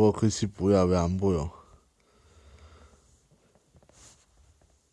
어 그 글씨 뭐야? 왜 안 보여?